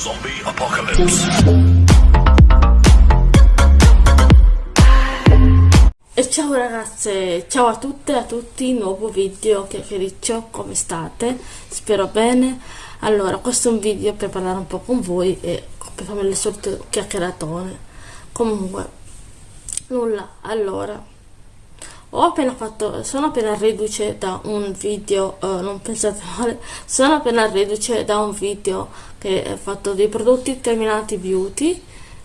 Zombie Apocalypse. E ciao ragazze, ciao a tutte e a tutti, nuovo video chiacchiericcio, come state? Spero bene. Allora, questo è un video per parlare un po' con voi e per farmi le solite chiacchieratone. Comunque, nulla, allora, ho appena fatto, sono appena riduce da un video, uh, non pensate male, sono appena riduce da un video che è fatto dei prodotti terminati beauty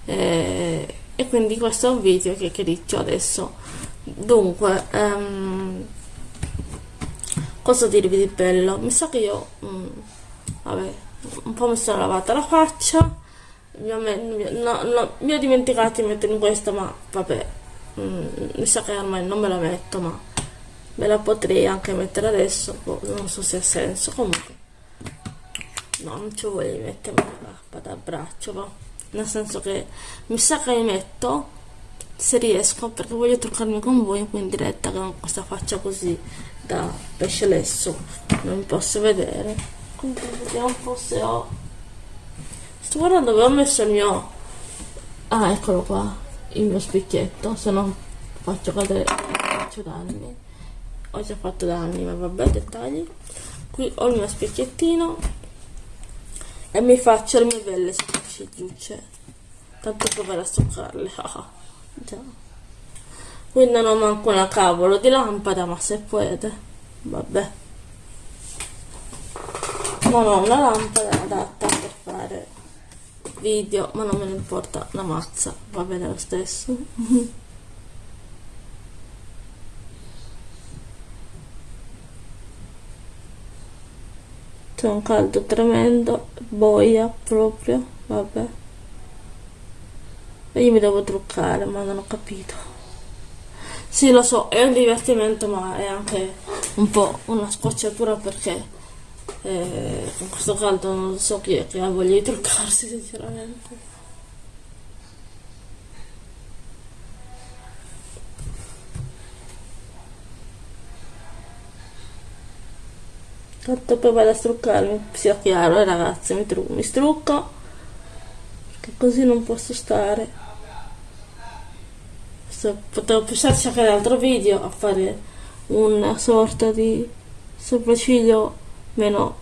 eh, e quindi questo è un video che criccio adesso. Dunque, um, cosa dirvi di bello? Mi sa che io, um, vabbè, un po' mi sono lavata la faccia, mi ho, no, no, mi ho dimenticato di mettere in questo, ma vabbè, mm, mi sa che ormai non me la metto ma me la potrei anche mettere adesso boh, non so se ha senso. Comunque no non ci voglio mettere la da braccio nel senso che mi sa che mi metto se riesco perché voglio truccarmi con voi qui in diretta con questa faccia così da pesce lesso. Non posso vedere. Quindi vediamo un po' se ho. Sto guardando dove ho messo il mio ah eccolo qua il mio specchietto se no faccio cadere faccio danni. Ho già fatto danni ma vabbè dettagli. Qui ho il mio specchiettino e mi faccio le mie belle sopraccigliucce tanto provare a stuccarle ah, già. Qui non ho manco una cavolo di lampada ma se puede vabbè. Non ho una lampada adatta per fare video ma non me ne importa la mazza va bene lo stesso. C'è un caldo tremendo boia proprio vabbè. E io mi devo truccare ma non ho capito. Sì lo so è un divertimento ma è anche un po' una scocciatura perché eh, con questo caldo non so chi è che ha voglia di truccarsi sinceramente. Tanto poi vado a struccarmi sia chiaro eh, ragazzi mi, mi strucco perché così non posso stare. Potevo pensarci anche nell'altro video a fare una sorta di sopracciglio meno,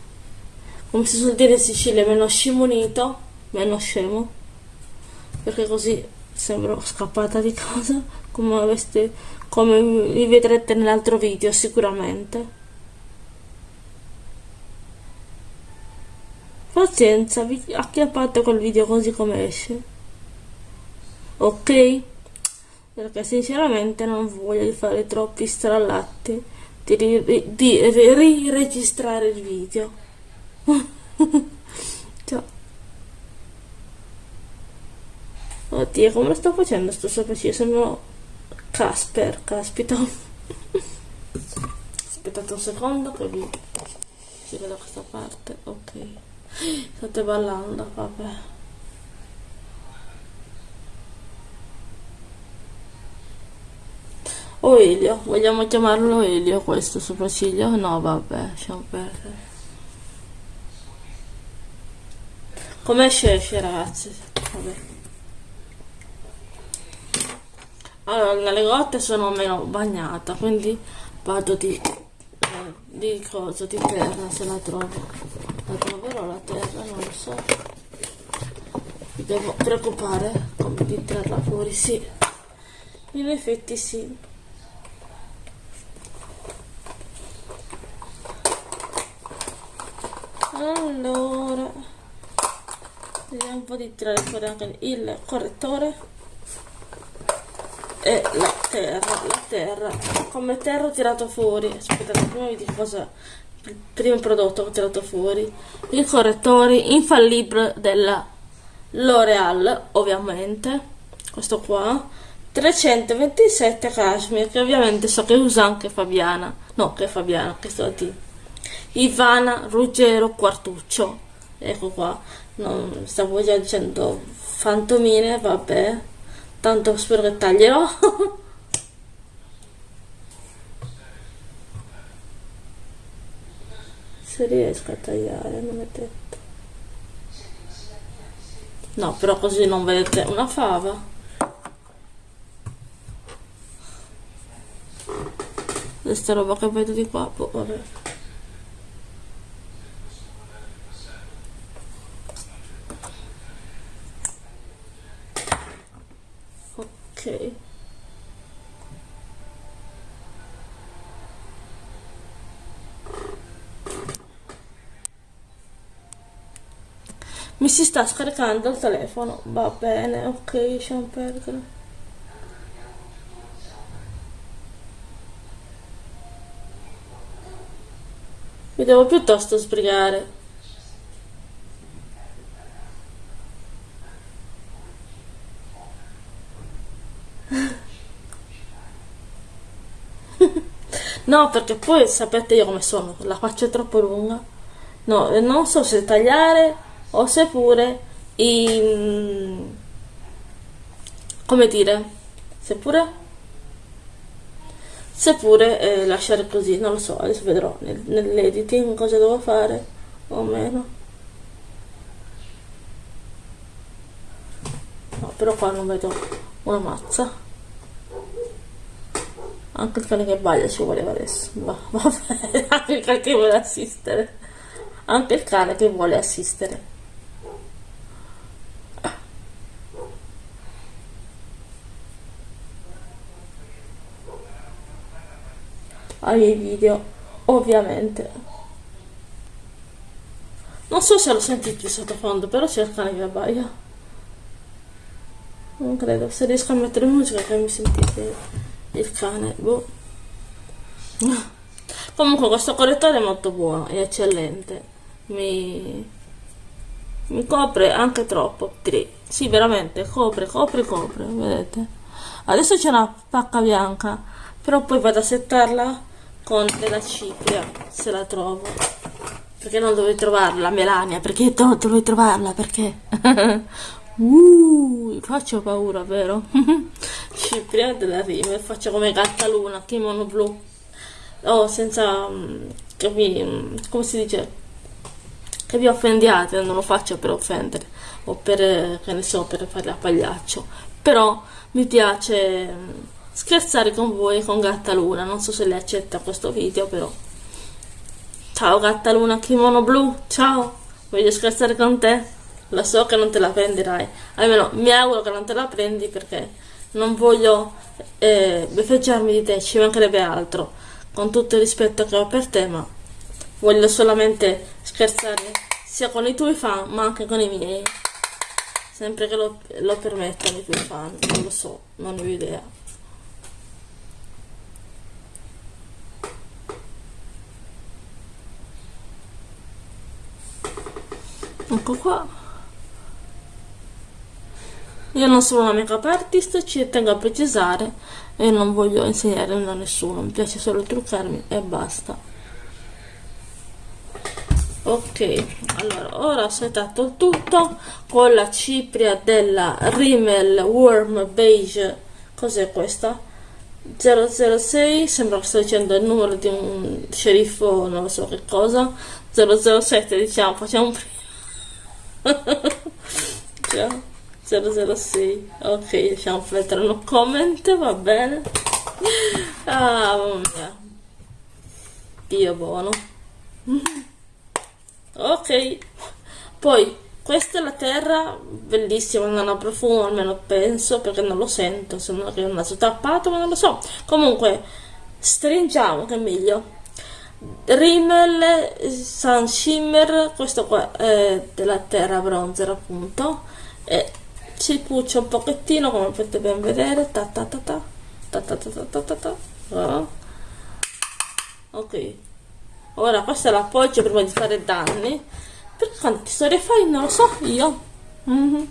come si suol dire in Sicilia, meno scimunito, meno scemo, perché così sembro scappata di casa, come, aveste, come vi vedrete nell'altro video sicuramente. Pazienza, vi acchiappate col video così come esce. Ok? Perché sinceramente non voglio fare troppi strallati di, ri, di riregistrare il video. Ciao. oddio come lo sto facendo sto sopracciglio sembra Casper caspita. Aspettate un secondo che vi giro da questa parte ok. State ballando vabbè O Elio, vogliamo chiamarlo Elio questo sopracciglio? No, vabbè, lasciamo perdere. Come esce ragazzi? Vabbè. Allora, nelle gote sono meno bagnata, quindi vado di, eh, di cosa, di terra se la trovo. La troverò la terra, non lo so. Mi devo preoccupare come di tirarla fuori, sì. In effetti sì. Allora vediamo un po' di tirare fuori anche il correttore. E la terra la terra. Come terra ho tirato fuori. Aspettate prima vi dico cosa il primo prodotto che ho tirato fuori. Il correttore infallibile della L'Oreal ovviamente. Questo qua. 327 cashmere che ovviamente so che usa anche Fabiana. No che Fabiana che sto a dire Ivana Ruggero Quartuccio. Ecco qua. Non stavo già dicendo fantomine vabbè. Tanto spero che taglierò. Se riesco a tagliare non è detto. No però così non vedete una fava. Questa roba che vedo di qua boh, vabbè ok. Mi si sta scaricando il telefono. Va bene ok lasciamo perdere mi devo piuttosto sbrigare No, perché poi sapete io come sono, la faccia è troppo lunga. No, non so se tagliare o se pure in... come dire, seppure seppure eh, lasciare così, non lo so, adesso vedrò nel, nell'editing cosa devo fare o meno. No, però qua non vedo una mazza. Anche il cane che baglia ci voleva adesso. Va, vabbè, anche il cane che vuole assistere. Anche il cane che vuole assistere. ai miei video, ovviamente. Non so se lo sentite sottofondo, però c'è il cane che abbaia. Non credo, se riesco a mettere musica che mi sentite il cane. Boh. comunque questo correttore è molto buono è eccellente. Mi, mi copre anche troppo. Sì veramente. Copre copre copre vedete. Adesso c'è una pacca bianca però poi vado a settarla con della cipria se la trovo. Perché non dovevo trovarla Melania? Perché dovevo trovarla perché uh, faccio paura vero Cipria della River, faccio come Gattaluna, kimono blu. Oh, senza mm, che vi, mm, come si dice, che vi offendiate, non lo faccio per offendere o per, che ne so, per fare la pagliaccio. Però mi piace mm, scherzare con voi con Gattaluna, non so se lei accetta questo video, però. Ciao Gattaluna, kimono blu, ciao, voglio scherzare con te? Lo so che non te la prenderai, almeno mi auguro che non te la prendi perché non voglio eh, beffeggiarmi di te, ci mancherebbe altro, con tutto il rispetto che ho per te, ma voglio solamente scherzare sia con i tuoi fan, ma anche con i miei, sempre che lo, lo permettano i tuoi fan, non lo so, non ho idea. Ecco qua. Io non sono una make-up artist, ci tengo a precisare e non voglio insegnare a nessuno, mi piace solo truccarmi e basta. Ok, allora ora ho setato il tutto con la cipria della Rimmel Warm Beige, cos'è questa? 006, sembra che sto dicendo il numero di un sceriffo, non so che cosa, 007 diciamo, facciamo prima. 006 ok lasciamo mettere un comment va bene. Ah mamma mia. Dio buono. Ok. Poi questa è la terra bellissima non ha profumo almeno penso perché non lo sento se non è un naso tappato ma non lo so. Comunque stringiamo che è meglio. Rimmel Sun Shimmer questo qua è della terra bronzer appunto e si puccia un pochettino come potete ben vedere ta ta ta ta ta ta ta ta ta ta oh. ok ora questo l'appoggio prima di fare danni perché quanti storie fai non lo so io mm -hmm.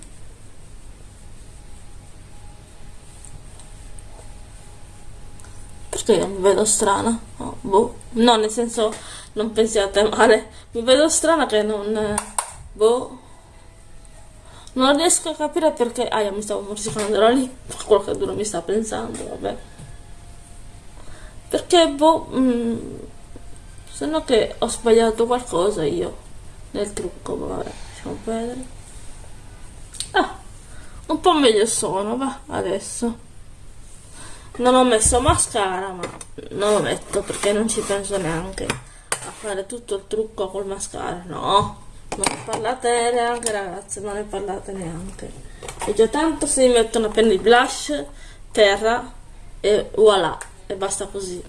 perché io mi vedo strana oh, boh. no nel senso non pensiate male mi vedo strana che non boh non riesco a capire perché ah io mi stavo morsicando da lì qualcuno mi sta pensando vabbè. Perché boh mm, se no che ho sbagliato qualcosa io nel trucco vabbè lasciamo vedere po' meglio sono va adesso. Non ho messo mascara ma non lo metto perché non ci penso neanche a fare tutto il trucco col mascara no non ne parlate neanche ragazze non ne parlate neanche. E già tanto se mi mettono appena il blush terra e voilà e basta così.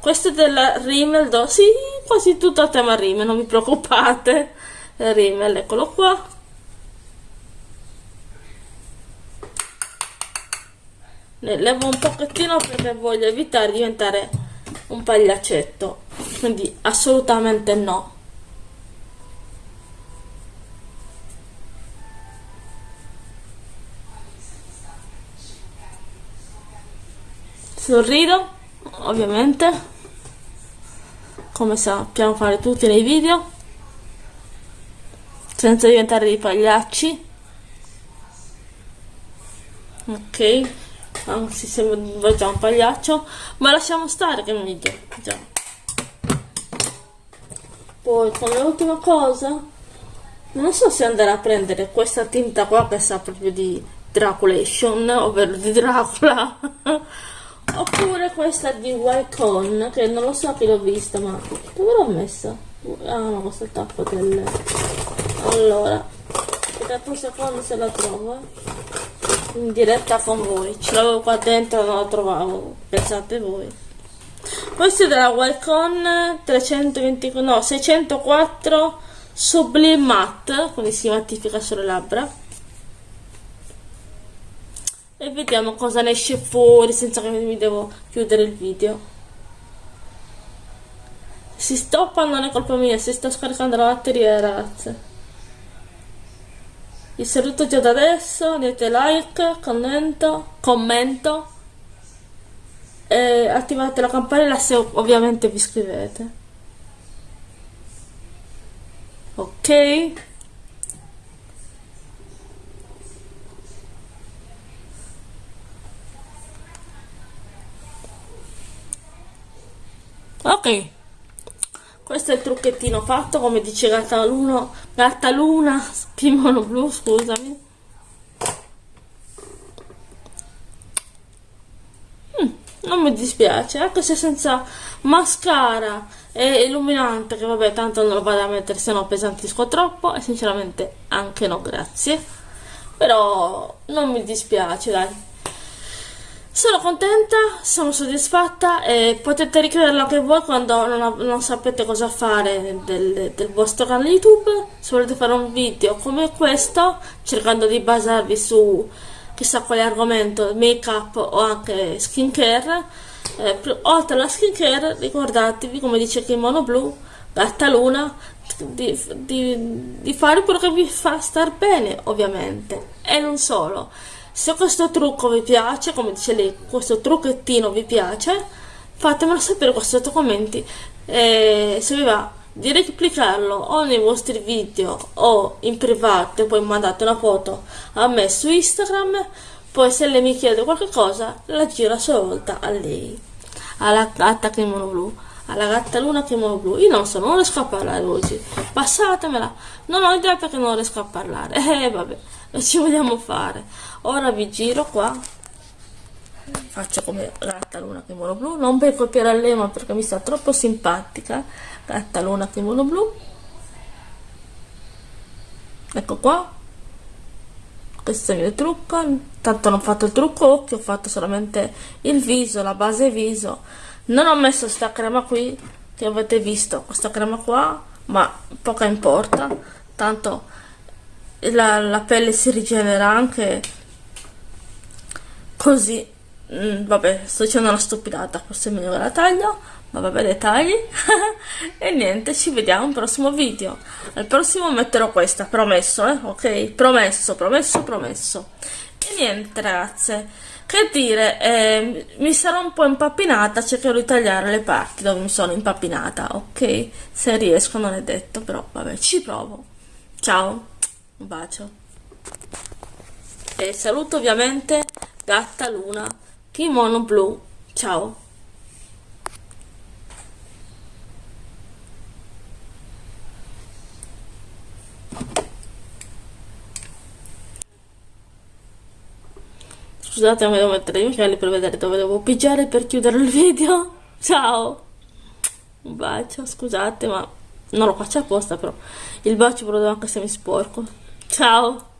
Questo è della Rimmel do sì quasi tutto a tema Rimmel non vi preoccupate. Rimmel eccolo qua. Ne levo un pochettino perché voglio evitare di diventare un pagliaccetto quindi assolutamente no sorrido ovviamente. Come sappiamo fare tutti nei video. Senza diventare dei pagliacci. Ok anzi sembra già un pagliaccio. Ma lasciamo stare che meglio già. Poi come ultima cosa non so se andare a prendere questa tinta qua che sa proprio di Draculation ovvero di Dracula oppure questa di Wycon che non lo so che l'ho vista ma dove l'ho messa? ah no questo è il tappo del allora aspettate un secondo se la trovo in diretta con voi. Ce l'avevo qua dentro non la trovavo. Pensate voi. Questo è della Wycon 324 no 604 Sublime Matte quindi si mattifica sulle labbra e vediamo cosa ne esce fuori senza che mi devo chiudere il video. Si stoppa non è colpa mia si sta scaricando la batteria ragazze vi saluto già da adesso mettete like commento commento. E attivate la campanella se ovviamente vi iscrivete. Ok ok. Questo è il trucchettino fatto come dice Gattaluna Gattaluna Spimono Blu scusami. Mm, non mi dispiace anche se senza mascara e illuminante che vabbè tanto non lo vado a mettere se no pesantisco troppo e sinceramente anche no grazie. Però non mi dispiace dai sono contenta, sono soddisfatta e potete ricrederlo anche voi quando non, non sapete cosa fare del, del, vostro canale YouTube. Se volete fare un video come questo, cercando di basarvi su chissà quale argomento, make up o anche skincare, eh, oltre alla skincare ricordatevi, come dice Kimono Blu, Gatta Luna, di, di, di fare quello che vi fa star bene, ovviamente, e non solo se questo trucco vi piace, come dice lei, questo trucchettino vi piace, fatemelo sapere qua sotto commenti. E se vi va di replicarlo o nei vostri video o in privato, poi mandate una foto a me su Instagram, poi se lei mi chiede qualche cosa, la giro a sua volta a lei, alla gatta kimono blu. Alla gatta luna kimono blu. Io non so non riesco a parlare oggi. Passatemela non ho idea perché non riesco a parlare. Eh vabbè ci vogliamo fare. Ora vi giro qua. Faccio come gatta luna kimono blu. Non per copiare a lei ma perché mi sta troppo simpatica. Gatta luna kimono blu. Ecco qua. Questo è il mio trucco. Tanto non ho fatto il trucco occhio ho fatto solamente il viso la base viso. Non ho messo sta crema qui che avete visto. Questa crema qua ma poca importa. Tanto la, la pelle si rigenera anche così. Mm, vabbè sto dicendo una stupidata forse è meglio che la taglio ma vabbè dettagli e niente ci vediamo al prossimo video. Al prossimo metterò questa promesso eh ok? Promesso promesso promesso. E niente ragazze che dire eh, mi sarò un po' impappinata cercherò di tagliare le parti dove mi sono impappinata ok? Se riesco non è detto però vabbè ci provo. Ciao un bacio. E saluto ovviamente gatta luna kimono blu ciao. Scusate ma devo mettere i occhiali per vedere dove devo pigiare per chiudere il video. Ciao. Un bacio scusate ma non lo faccio apposta però. Il bacio ve lo anche se mi sporco ciao